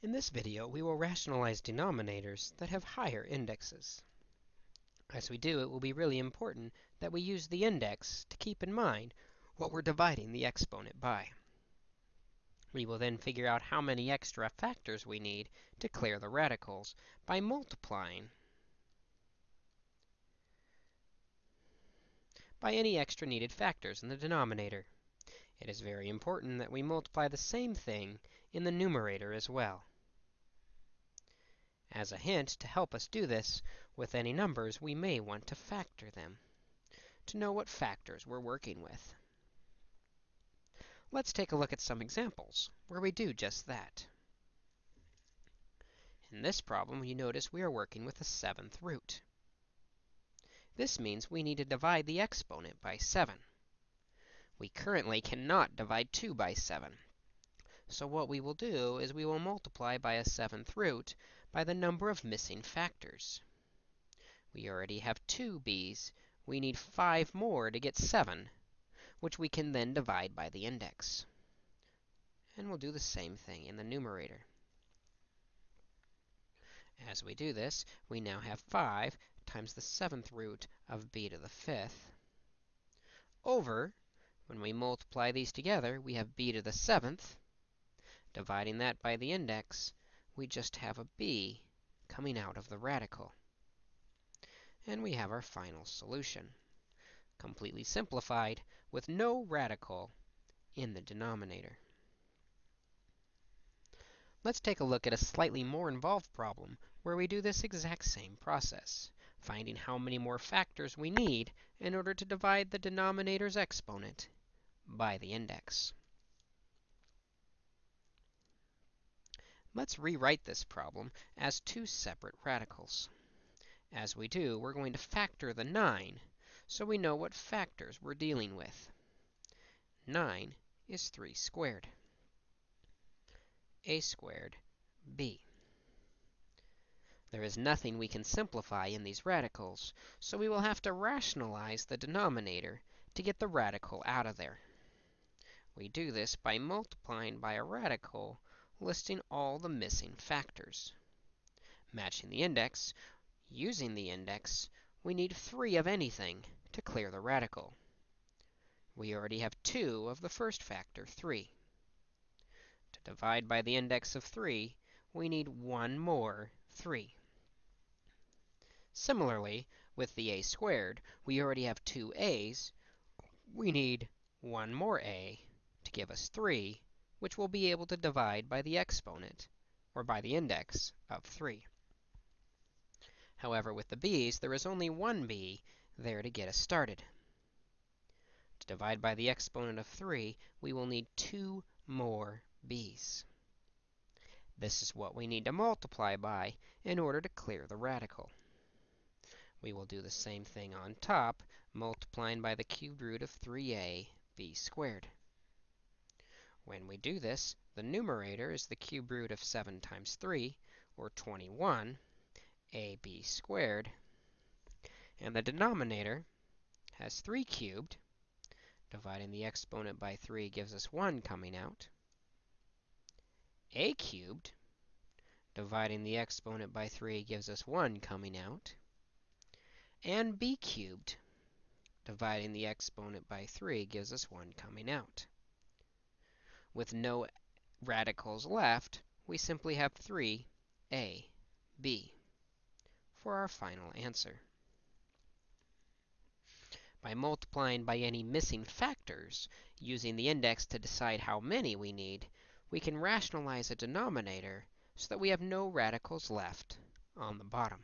In this video, we will rationalize denominators that have higher indexes. As we do, it will be really important that we use the index to keep in mind what we're dividing the exponent by. We will then figure out how many extra factors we need to clear the radicals by multiplying by any extra needed factors in the denominator. It is very important that we multiply the same thing in the numerator as well. As a hint, to help us do this with any numbers, we may want to factor them to know what factors we're working with. Let's take a look at some examples where we do just that. In this problem, you notice we are working with a seventh root. This means we need to divide the exponent by 7. We currently cannot divide 2 by 7. So what we will do is we will multiply by a seventh root by the number of missing factors. We already have 2 b's. We need 5 more to get 7, which we can then divide by the index. And we'll do the same thing in the numerator. As we do this, we now have 5 times the seventh root of b to the fifth over, when we multiply these together, we have b to the seventh. Dividing that by the index, we just have a b coming out of the radical. And we have our final solution, completely simplified with no radical in the denominator. Let's take a look at a slightly more involved problem where we do this exact same process, finding how many more factors we need in order to divide the denominator's exponent by the index. Let's rewrite this problem as two separate radicals. As we do, we're going to factor the 9 so we know what factors we're dealing with. 9 is 3 squared. a squared b. There is nothing we can simplify in these radicals, so we will have to rationalize the denominator to get the radical out of there. We do this by multiplying by a radical listing all the missing factors. Matching the index, using the index, we need 3 of anything to clear the radical. We already have 2 of the first factor, 3. To divide by the index of 3, we need one more 3. Similarly, with the a squared, we already have two a's. We need one more a to give us 3, which we'll be able to divide by the exponent, or by the index, of 3. However, with the b's, there is only one b there to get us started. To divide by the exponent of 3, we will need two more b's. This is what we need to multiply by in order to clear the radical. We will do the same thing on top, multiplying by the cubed root of 3a b squared. When we do this, the numerator is the cube root of 7 times 3, or 21, ab squared. And the denominator has 3 cubed. Dividing the exponent by 3 gives us 1 coming out. a cubed. Dividing the exponent by 3 gives us 1 coming out. And b cubed. Dividing the exponent by 3 gives us 1 coming out. With no radicals left, we simply have 3a, b for our final answer. By multiplying by any missing factors, using the index to decide how many we need, we can rationalize a denominator so that we have no radicals left on the bottom.